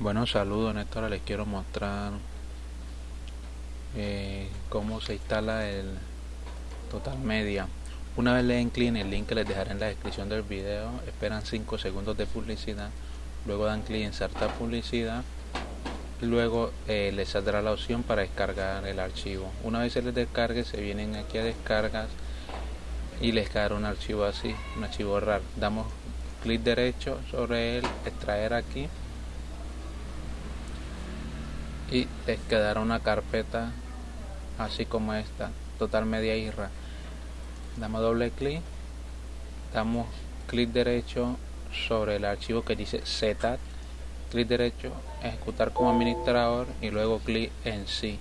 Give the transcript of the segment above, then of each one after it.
Bueno, saludos hora les quiero mostrar eh, cómo se instala el Total Media. Una vez le den clic en el link que les dejaré en la descripción del video, esperan 5 segundos de publicidad, luego dan clic en insertar publicidad, luego eh, les saldrá la opción para descargar el archivo. Una vez se les descargue, se vienen aquí a descargas y les caerá un archivo así, un archivo RAR. Damos clic derecho sobre él, extraer aquí y les quedará una carpeta así como esta total media irra damos doble clic damos clic derecho sobre el archivo que dice setat clic derecho ejecutar como administrador y luego clic en sí.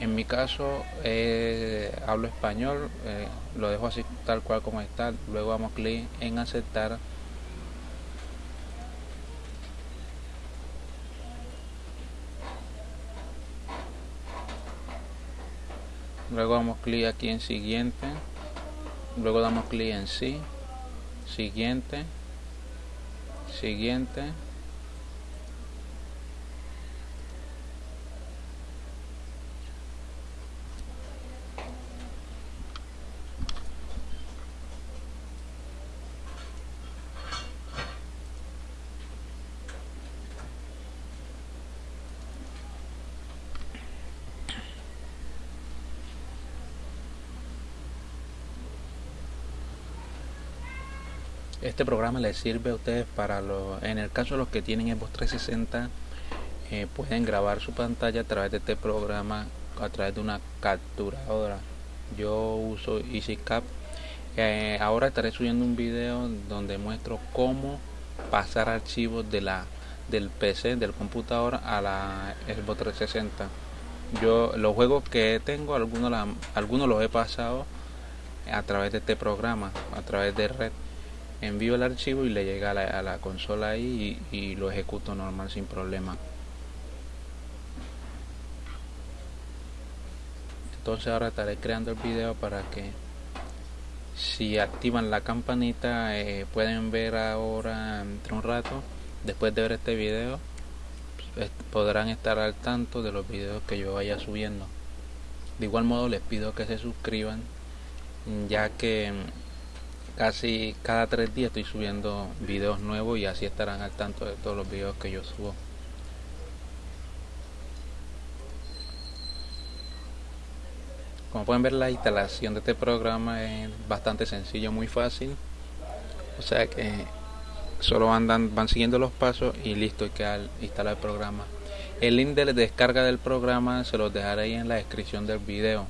En mi caso eh, hablo español eh, lo dejo así tal cual como está luego damos clic en aceptar luego damos clic aquí en siguiente. Luego damos clic en sí. Siguiente. Siguiente Este programa les sirve a ustedes para los, en el caso de los que tienen Xbox 360, eh, pueden grabar su pantalla a través de este programa, a través de una capturadora. Yo uso EasyCap. Eh, ahora estaré subiendo un video donde muestro cómo pasar archivos de la del PC, del computador a la Xbox 360. Yo los juegos que tengo, algunos, algunos los he pasado a través de este programa, a través de red envío el archivo y le llega a la, consola ahí y, lo ejecuto normal sin problema. Entonces ahora estaré creando el video para que si activan la campanita eh, pueden ver ahora entre un rato después de ver este video podrán estar al tanto de los videos que yo vaya subiendo. De igual modo les pido que se suscriban ya que casi cada tres días estoy subiendo videos nuevos y así estarán al tanto de todos los videos que yo subo. Como pueden ver la instalación de este programa es bastante sencillo muy fácil. O sea que solo andan van siguiendo los pasos y listo y queda instalar el programa. El link de descarga del programa se los dejaré ahí en la descripción del video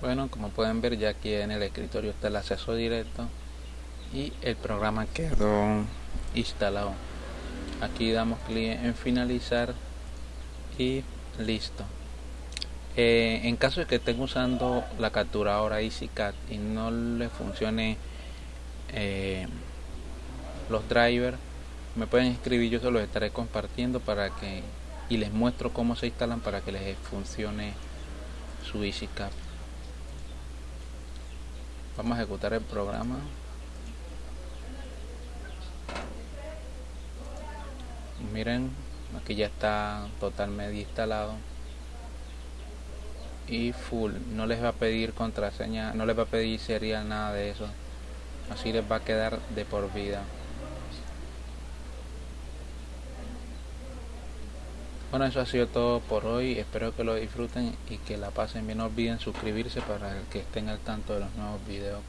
bueno como pueden ver ya aquí en el escritorio está el acceso directo y el programa quedó instalado. Aquí damos clic en finalizar y listo. Eh, en caso de que estén usando la capturadora EasyCat y no le funcione eh, los drivers me pueden escribir yo se los estaré compartiendo para que y les muestro cómo se instalan para que les funcione su EasyCat vamos a ejecutar el programa. Miren aquí ya está totalmente instalado. Y full no les va a pedir contraseña no les va a pedir serial nada de eso. Así les va a quedar de por vida Bueno, eso ha sido todo por hoy. Espero que lo disfruten y que la pasen bien. No olviden suscribirse para que estén al tanto de los nuevos videos que